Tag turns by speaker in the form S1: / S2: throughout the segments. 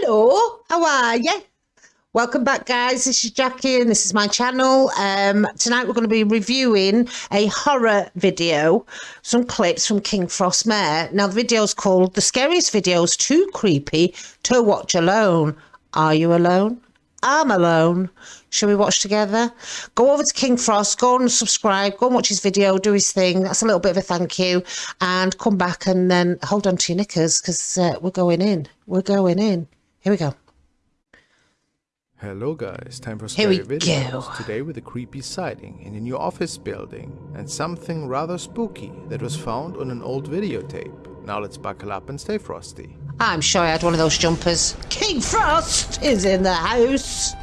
S1: Hello, how are you? Welcome back, guys. This is Jackie, and this is my channel. Um, tonight, we're going to be reviewing a horror video, some clips from King Frostmare. Now, the video is called "The Scariest Videos Too Creepy to Watch Alone." Are you alone? I'm alone. Shall we watch together? Go over to King Frost, go and subscribe, go and watch his video, do his thing. That's a little bit of a thank you. And come back and then hold on to your knickers because uh, we're going in. We're going in. Here we go.
S2: Hello guys, time for
S1: Here we
S2: scary videos.
S1: go.
S2: Today with a creepy sighting in a new office building and something rather spooky that was found on an old videotape. Now let's buckle up and stay frosty.
S1: I'm sure I had one of those jumpers. King Frost is in the house.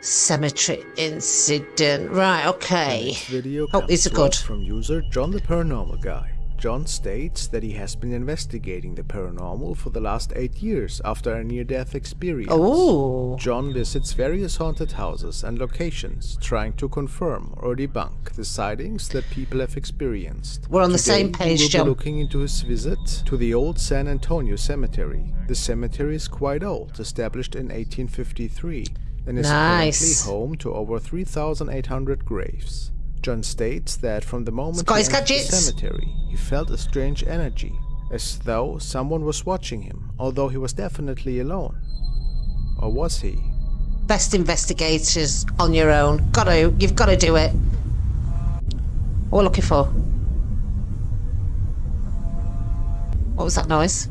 S1: Cemetery incident. Right, okay.
S2: This video
S1: Oh, these are good.
S2: from user John the Paranormal Guy. John states that he has been investigating the paranormal for the last 8 years after a near-death experience.
S1: Oh,
S2: John visits various haunted houses and locations, trying to confirm or debunk the sightings that people have experienced.
S1: We're on the same page,
S2: we will
S1: John.
S2: Be looking into his visit to the old San Antonio Cemetery. The cemetery is quite old, established in 1853, and is
S1: Nice.
S2: currently home to over 3,800 graves. John states that from the moment he entered the cemetery, he felt a strange energy, as though someone was watching him, although he was definitely alone. Or was he?
S1: best investigators on your own. Gotta, you've got to do it. What are we're looking for? What was that noise?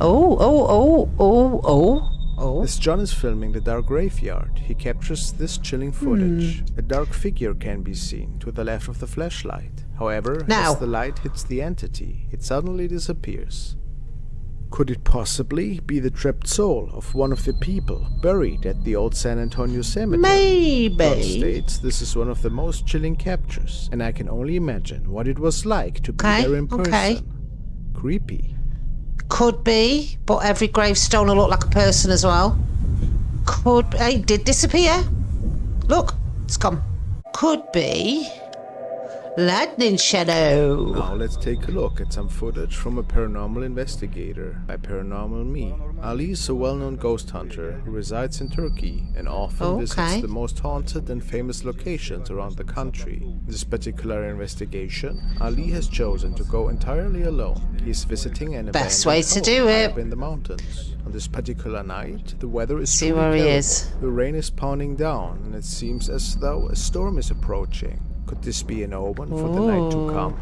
S1: Oh, oh, oh, oh, oh, oh.
S2: As John is filming the dark graveyard, he captures this chilling footage.
S1: Hmm.
S2: A dark figure can be seen to the left of the flashlight. However,
S1: Now.
S2: as the light hits the entity, it suddenly disappears. Could it possibly be the trapped soul of one of the people buried at the old San Antonio cemetery?
S1: Maybe.
S2: states this is one of the most chilling captures, and I can only imagine what it was like to be
S1: Okay,
S2: there in person.
S1: okay.
S2: Creepy.
S1: Could be, but every gravestone will look like a person as well. Could hey, did disappear. Look, it's gone. Could be. Lightning shadow.
S2: Now let's take a look at some footage from a paranormal investigator by Paranormal Me. Ali is a well-known ghost hunter who resides in Turkey and often visits the most haunted and famous locations around the country. In this particular investigation, Ali has chosen to go entirely alone. He is visiting an
S1: Best
S2: abandoned
S1: way to do it.
S2: in the mountains. On this particular night, the weather is
S1: See where he is.
S2: The rain is pounding down and it seems as though a storm is approaching. Could this be an omen for the night to come?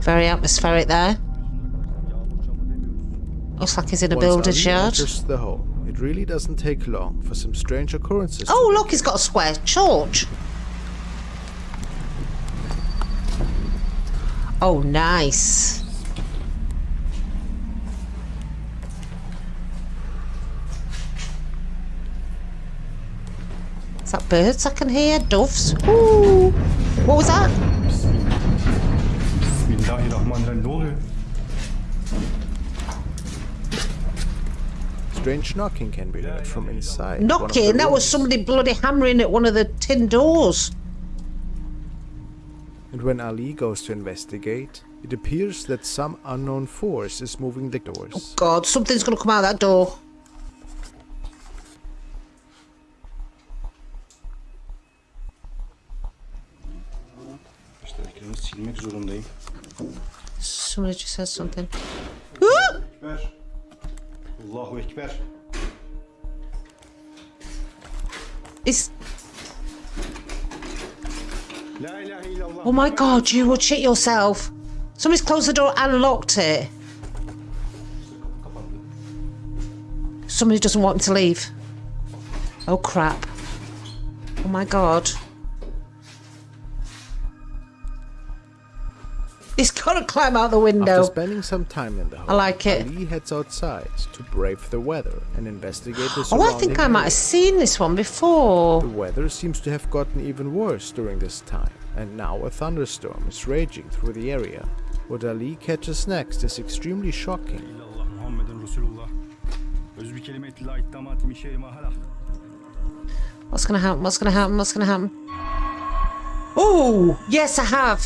S1: Very atmospheric there. Looks like he's in a
S2: Once
S1: builder's yard.
S2: the home, it really doesn't take long for some strange occurrences.
S1: Oh, look, he's got a square church. Oh, nice. Is that birds I can hear? Doves? Ooh. What was that?
S3: Bismillahirrahmanirrahim. Ne oluyor?
S2: Strange knocking can be heard from inside. one of the
S1: Knocking? That was somebody bloody hammering at one of the tin doors.
S2: And when Ali goes to investigate, it appears that some unknown force is moving the doors.
S1: Oh God, something's going to come out that door.
S3: İşte zorundayım.
S1: Somebody just said something. Ah!
S3: Ekber. Allahu Ekber.
S1: It's
S3: La ilahe illallah.
S1: Oh my god, you will shit yourself. Somebody's closed the door and locked it. Somebody doesn't want me to leave. Oh crap. Oh my god. Gotta climb out the
S2: After
S1: window.
S2: spending some time in the home,
S1: I like it.
S2: Ali heads outside to brave the weather and investigate the
S1: Oh, I think I might have seen this one before.
S2: The weather seems to have gotten even worse during this time, and now a thunderstorm is raging through the area. What Ali catches next is extremely shocking.
S3: İllallah Muhammeden Resulullah. Öz bir kelimeti la iddamat min şeyi ma halak.
S1: What's gonna happen? What's gonna happen? What's gonna happen? Oh, yes, I have.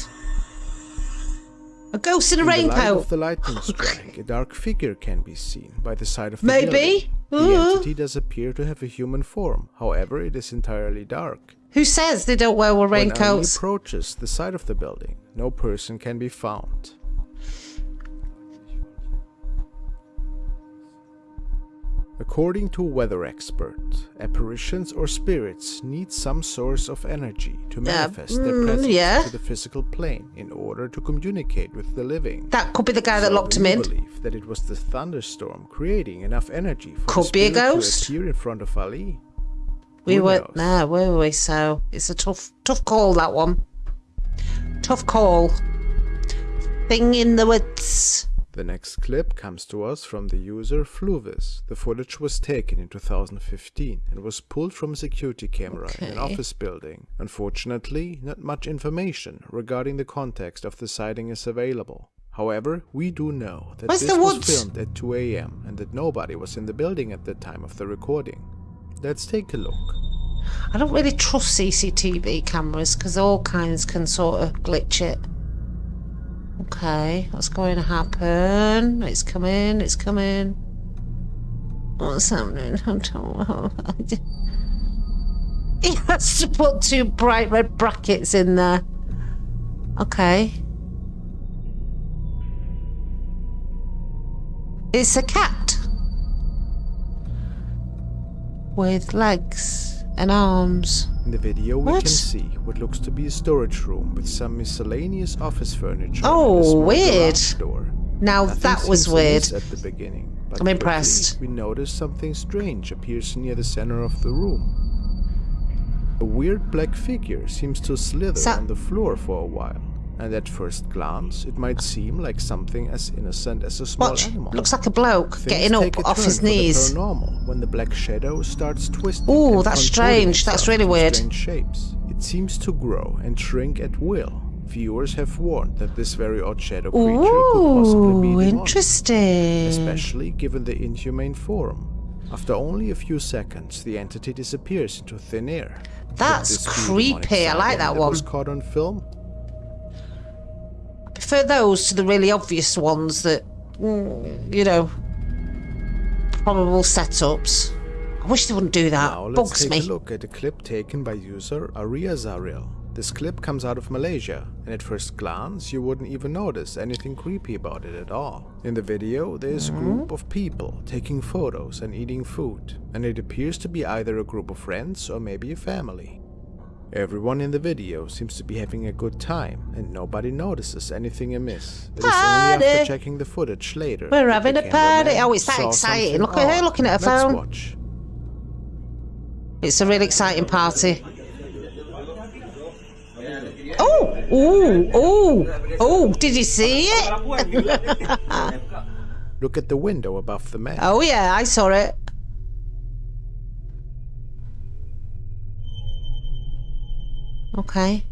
S1: A ghost in a
S2: In the light of the lightning strike, a dark figure can be seen by the side of the
S1: Maybe.
S2: building. The
S1: Uh.
S2: entity does appear to have a human form. However, it is entirely dark.
S1: Who says they don't wear raincoats?
S2: When approaches the side of the building, no person can be found. According to a weather expert, apparitions or spirits need some source of energy to manifest their
S1: mm,
S2: presence
S1: yeah.
S2: to the physical plane in order to communicate with the living.
S1: That could be the guy that locked him in.
S2: believe that it was the thunderstorm creating enough energy for
S1: Could
S2: the
S1: be a ghost.
S2: to appear in front of Ali.
S1: We
S2: Who
S1: weren't
S2: knows?
S1: there, were we? So it's a tough, tough call that one. Tough call. Thing in the woods.
S2: The next clip comes to us from the user Fluvis. The footage was taken in 2015 and was pulled from a security camera in an office building. Unfortunately, not much information regarding the context of the sighting is available. However, we do know that
S1: Where's
S2: this was filmed at 2 a.m. and that nobody was in the building at the time of the recording. Let's take a look.
S1: I don't really trust CCTV cameras because all kinds can sort of glitch it. Okay, what's going to happen? It's coming, it's coming. What's happening? I don't know. He has to put two bright red brackets in there. Okay. It's a cat. With legs and arms.
S2: In the video, we
S1: What?
S2: can see what looks to be a storage room with some miscellaneous office furniture.
S1: Oh,
S2: and a small
S1: weird. Now
S2: Nothing
S1: that was weird.
S2: at the beginning. But
S1: I'm impressed.
S2: We notice something strange appears near the center of the room. A weird black figure seems to slither
S1: So-
S2: on the floor for a while. And at first glance, it might seem like something as innocent as a small
S1: Watch,
S2: animal.
S1: looks like a bloke
S2: Things
S1: getting up off his knees.
S2: paranormal when the black shadow starts twisting.
S1: Ooh,
S2: and
S1: that's strange. That's really weird.
S2: Strange shapes. It seems to grow and shrink at will. Viewers have warned that this very odd shadow creature could possibly be
S1: Ooh,
S2: demonic,
S1: interesting.
S2: especially given the inhumane form. After only a few seconds, the entity disappears into thin air.
S1: That's
S2: this be demonic
S1: creepy. I like that
S2: that was caught on film.
S1: Prefer those to the really obvious ones that, mm, you know, probable setups. I wish they wouldn't do that.
S2: Now let's
S1: Bugs
S2: take
S1: me.
S2: a look at a clip taken by user Aria Zaril. This clip comes out of Malaysia, and at first glance you wouldn't even notice anything creepy about it at all. In the video, there is a group of people taking photos and eating food, and it appears to be either a group of friends or maybe a family. Everyone in the video seems to be having a good time, and nobody notices anything amiss. It is only after checking the footage later.
S1: We're having a party. Oh, it's that exciting. Look at her looking at her
S2: Let's
S1: phone.
S2: watch.
S1: It's a really exciting party. Oh, oh, oh, oh, did you see it?
S2: Look at the window above the man.
S1: Oh, yeah, I saw it. Okay.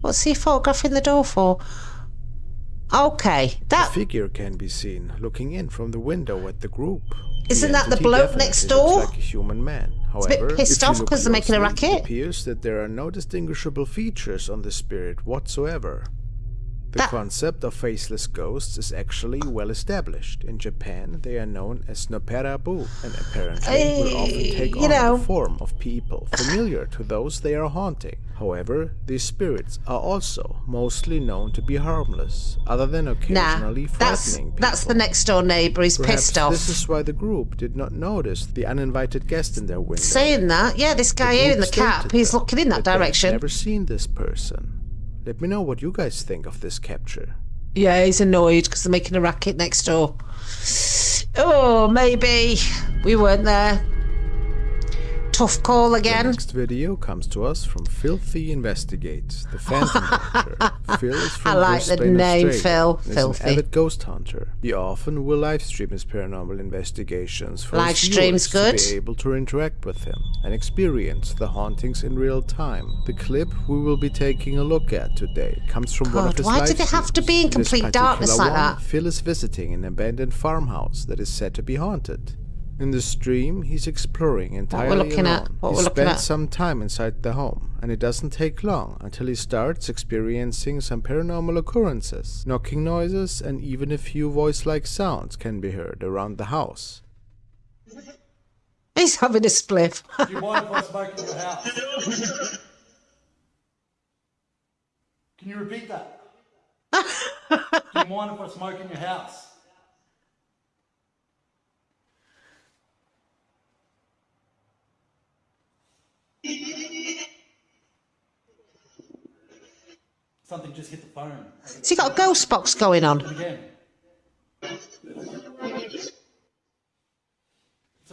S1: What's he photographing the door for? Okay, that
S2: figure can be seen looking in from the window at the group.
S1: Isn't that the bloke next door?
S2: Like a human man.
S1: a bit pissed off
S2: look
S1: 'cause they're making a racket.
S2: It appears that there are no distinguishable features on the spirit whatsoever. The
S1: That-
S2: concept of faceless ghosts is actually well established. In Japan, they are known as noperabu and apparently will often take on
S1: know.
S2: the form of people familiar to those they are haunting. However, these spirits are also mostly known to be harmless, other than
S1: nah,
S2: occasionally
S1: that's
S2: frightening people.
S1: that's the next door neighbour. He's
S2: Perhaps
S1: pissed off.
S2: This is why the group did not notice the uninvited guest in their window.
S1: Saying that, yeah, this guy here in the cap, he's looking in that
S2: they've
S1: direction.
S2: Never seen this person. Let me know what you guys think of this capture.
S1: Yeah, he's annoyed because they're making a racket next door. Oh, maybe we weren't there. Tough call
S2: The
S1: again.
S2: next video comes to us from Filthy Investigates, the Phantom Hunter. Phil is from
S1: I like the name,
S2: Australia,
S1: Phil. Filthy.
S2: an avid ghost hunter. He often will live stream his paranormal investigations for
S1: Live stream's
S2: viewers
S1: good.
S2: to be able to interact with him and experience the hauntings in real time. The clip we will be taking a look at today comes from one of his
S1: why
S2: live
S1: do they have to be in complete darkness like
S2: one,
S1: that?
S2: Phil is visiting an abandoned farmhouse that is said to be haunted. In the stream, he's exploring entirely
S1: looking at,
S2: alone.
S1: what
S2: he
S1: we're looking at.
S2: some time inside the home, and it doesn't take long until he starts experiencing some paranormal occurrences. Knocking noises and even a few voice-like sounds can be heard around the house.
S1: He's having a spliff.
S4: Do you mind if I smoke in your house? Can you repeat that? Do you mind if I smoke in your house? Something just hit the phone.
S1: Has he got a ghost box going on?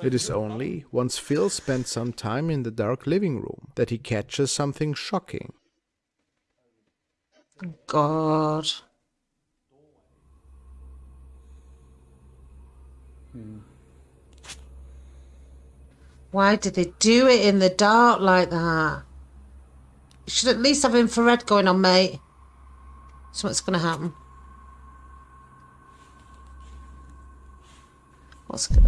S2: It is only once Phil spends some time in the dark living room that he catches something shocking.
S1: God. Hmm. Why did they do it in the dark like that? You should at least have infrared going on, mate. Something's going to happen. What's going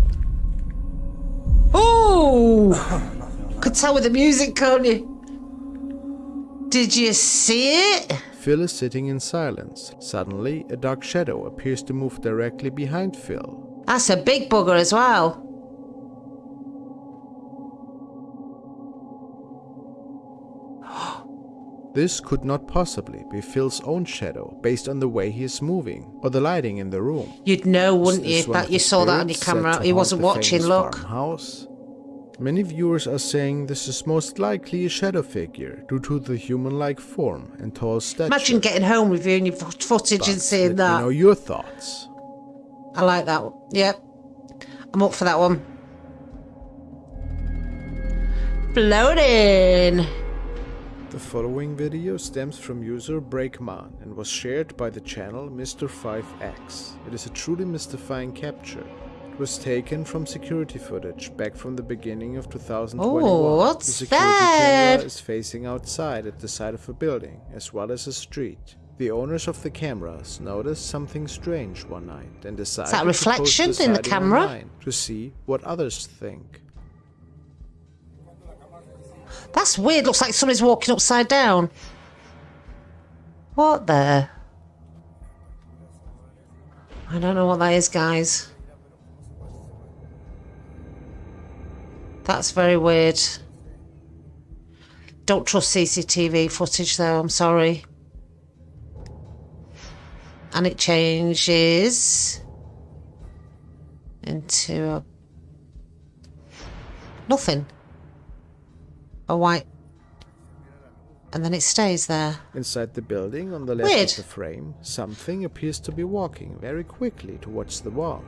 S1: Oh! Could tell with the music, can't you? Did you see it?
S2: Phil is sitting in silence. Suddenly, a dark shadow appears to move directly behind Phil.
S1: That's a big bugger as well.
S2: This could not possibly be Phil's own shadow based on the way he is moving or the lighting in the room.
S1: You'd know, wouldn't you, that you saw that on your camera? He wasn't watching, look.
S2: farmhouse? Many viewers are saying this is most likely a shadow figure due to the human-like form and tall stature.
S1: Imagine getting home, reviewing your footage
S2: But
S1: and seeing that.
S2: me know your thoughts.
S1: I like that. one. Yep. I'm up for that one. Floating.
S2: The following video stems from user Breakman and was shared by the channel Mr5X. It is a truly mystifying capture. It was taken from security footage back from the beginning of 2021.
S1: Oh, what's
S2: the security
S1: that?
S2: camera is facing outside at the side of a building as well as a street. The owners of the cameras noticed something strange one night and decided
S1: that a
S2: to post
S1: reflection
S2: the
S1: in the camera?
S2: to see what others think.
S1: That's weird. Looks like somebody's walking upside down. What the? I don't know what that is, guys. That's very weird. Don't trust CCTV footage, though. I'm sorry. And it changes into a nothing. A white. And then it stays there.
S2: Inside the building, on the left
S1: Weird.
S2: of the frame, something appears to be walking very quickly towards the wall.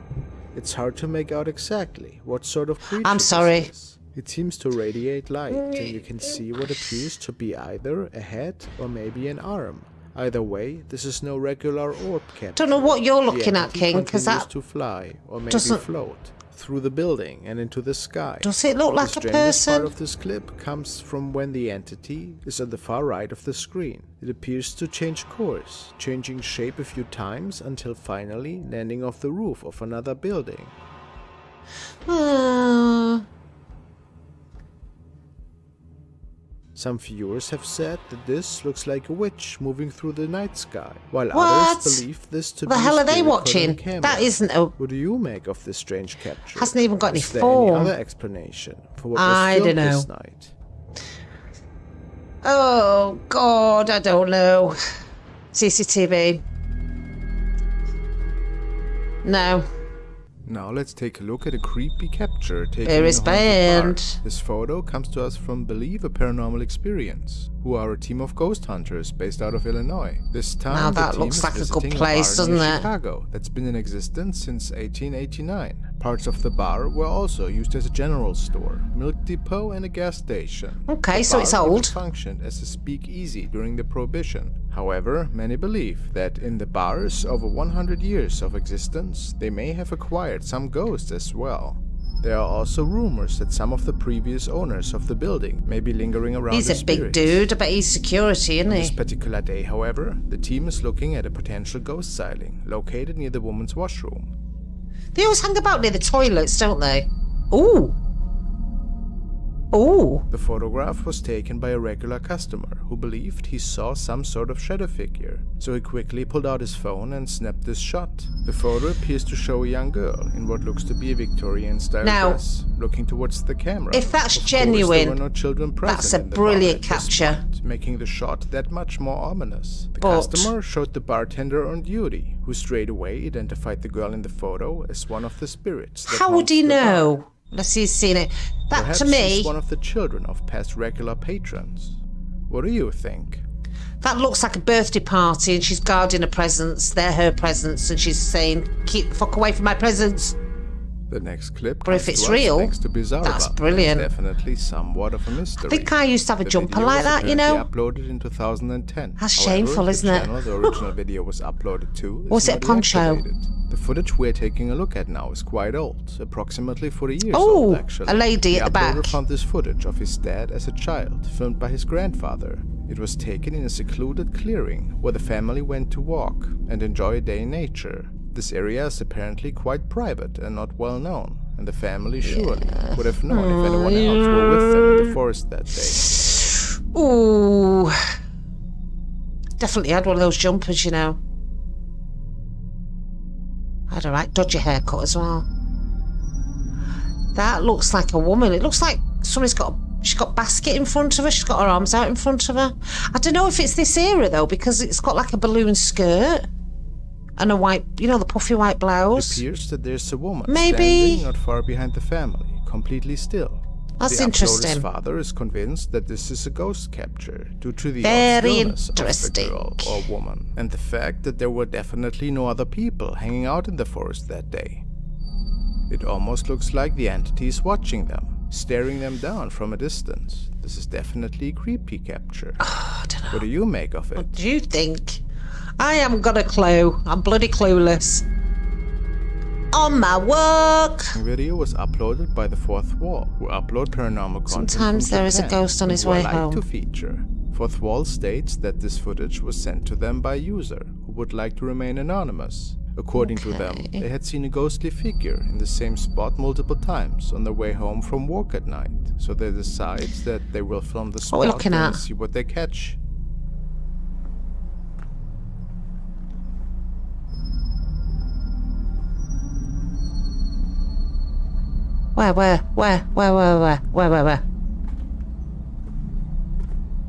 S2: It's hard to make out exactly what sort of creature
S1: I'm sorry.
S2: is. It seems to radiate light, and you can see what appears to be either a head or maybe an arm. Either way, this is no regular orb capture.
S1: Don't know what you're looking at, King, because that
S2: to fly or maybe
S1: doesn't-
S2: float through the building and into the sky.
S1: does it look like
S2: the
S1: a
S2: strangest part of this clip comes from when the entity is on the far right of the screen. It appears to change course, changing shape a few times until finally landing off the roof of another building.
S1: Uh,
S2: Some viewers have said that this looks like a witch moving through the night sky, while
S1: What?
S2: others believe this to
S1: the
S2: be a
S1: hell are they
S2: spirit caught on
S1: watching? That isn't a.
S2: What do you make of this strange capture?
S1: Hasn't even got any
S2: Is there
S1: form.
S2: any other explanation for what was
S1: I
S2: filmed
S1: dunno.
S2: this night?
S1: Oh God, I don't know. CCTV. No.
S2: Now let's take a look at a creepy capture taken
S1: There
S2: in
S1: is
S2: a
S1: band.
S2: This photo comes to us from Believe a Paranormal Experience, who are a team of ghost hunters based out of Illinois. This time
S1: Now that looks like a good place,
S2: near
S1: doesn't it?
S2: Chicago that's been in existence since 1889. Parts of the bar were also used as a general store, milk depot, and a gas station.
S1: Okay,
S2: The
S1: so it's old.
S2: functioned as a speakeasy during the Prohibition. However, many believe that in the bar's over 100 years of existence, they may have acquired some ghosts as well. There are also rumors that some of the previous owners of the building may be lingering around
S1: He's a big dude. I bet he's security, isn't
S2: This
S1: he?
S2: particular day, however, the team is looking at a potential ghost sighting located near the woman's washroom.
S1: They always hang about near the toilets, don't they? Ooh. Ooh.
S2: The photograph was taken by a regular customer who believed he saw some sort of shadow figure, so he quickly pulled out his phone and snapped this shot. The photo appears to show a young girl in what looks to be a Victorian style
S1: Now,
S2: dress, looking towards the camera.
S1: if that's
S2: Of
S1: genuine,
S2: no children present
S1: that's a
S2: in the bar
S1: brilliant capture.
S2: point, making the shot that much more ominous. The
S1: But-
S2: customer showed the bartender on duty, who straight away identified the girl in the photo as one of the spirits.
S1: How would he
S2: know? bar.
S1: Unless he's seen it. That
S2: Perhaps
S1: to me,
S2: he's one of the children of past regular patrons. What do you think?
S1: that looks like a birthday party and she's guarding her presents. They're her presents and she's saying, keep the fuck away from my presents.
S2: The next clip
S1: But if it's real,
S2: thanks to Bizarre
S1: that's brilliant.
S2: It's definitely somewhat of a mystery.
S1: I think I used to have a
S2: The
S1: jumper like that, you know.
S2: uploaded in 2010.
S1: That's
S2: However,
S1: shameful, isn't it?
S2: channel the original video was uploaded to
S1: Was it poncho?
S2: The footage we're taking a look at now is quite old, approximately 40 years
S1: Oh,
S2: old actually.
S1: a lady
S2: the
S1: at the back.
S2: found this footage of his dad as a child, filmed by his grandfather. It was taken in a secluded clearing where the family went to walk and enjoy a day in nature. This area is apparently quite private and not well known, and the family surely would have known if anyone else were with them in the forest that day.
S1: Ooh. Definitely had one of those jumpers, you know. Had a right dodgy haircut as well. That looks like a woman. It looks like somebody's got a, she's got a basket in front of her. She's got her arms out in front of her. I don't know if it's this era though, because it's got like a balloon skirt and a white, you know, the puffy white blouse.
S2: It appears that there's a woman
S1: Maybe-
S2: standing not far behind the family, completely still.
S1: That's
S2: the
S1: interesting.
S2: father is convinced that this is a ghost capture due to the
S1: Very
S2: stillness of girl or woman, and the fact that there were definitely no other people hanging out in the forest that day. It almost looks like the entity is watching them, staring them down from a distance. This is definitely a creepy capture.
S1: Know.
S2: What do you make of it?
S1: What do you think? I haven't got a clue. I'm bloody clueless. On my work.
S2: The video was uploaded by the Fourth Wall, who upload paranormal content.
S1: Sometimes there is a
S2: Japan,
S1: ghost on his way
S2: like
S1: home.
S2: to feature. Fourth Wall states that this footage was sent to them by a user who would like to remain anonymous. According to them,
S1: Okay.
S2: they had seen a ghostly figure in the same spot multiple times on their way home from work at night. So they decide that they will film the spot and see what they catch.
S1: Where, where, where, where, where, where, where, where, where?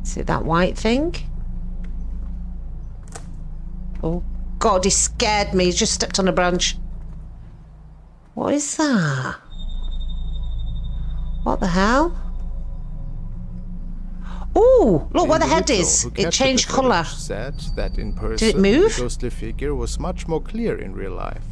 S1: See that white thing? Oh, God, he scared me. He just stepped on a branch. What is that? What the hell? Oh, look where the head is. It changed colour.
S2: Said that in person,
S1: move?
S2: the ghostly figure was much more clear in real life.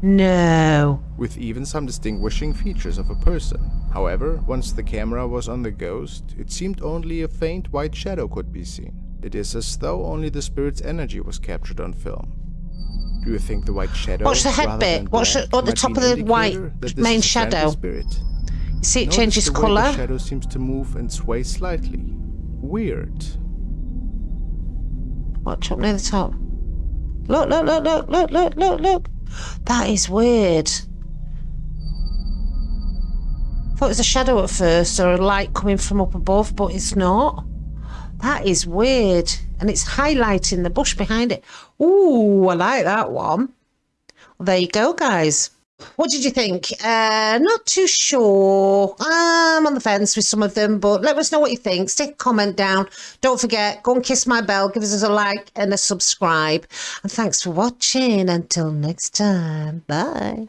S1: No.
S2: with even some distinguishing features of a person. However, once the camera was on the ghost, it seemed only a faint white shadow could be seen. It is as though only the spirit's energy was captured on film. Do you think the white shadow?
S1: Watch the head bit. Watch the- on the top of the white
S2: indicator that this
S1: main
S2: is a friendly
S1: shadow.
S2: Spirit?
S1: You see it
S2: Notice
S1: changes
S2: the
S1: colour?
S2: The shadow seems to move and sway slightly. Weird.
S1: Watch up near the top. Look, look, look, look, look, look, look, look. That is weird. Thought it was a shadow at first or a light coming from up above, but it's not. That is weird. And it's highlighting the bush behind it. Ooh, I like that one. Well, there you go, guys. What did you think? Uh, not too sure. I'm on the fence with some of them, but let us know what you think. Stick a comment down. Don't forget, go and kiss my bell, give us a like and a subscribe. And thanks for watching. Until next time, bye.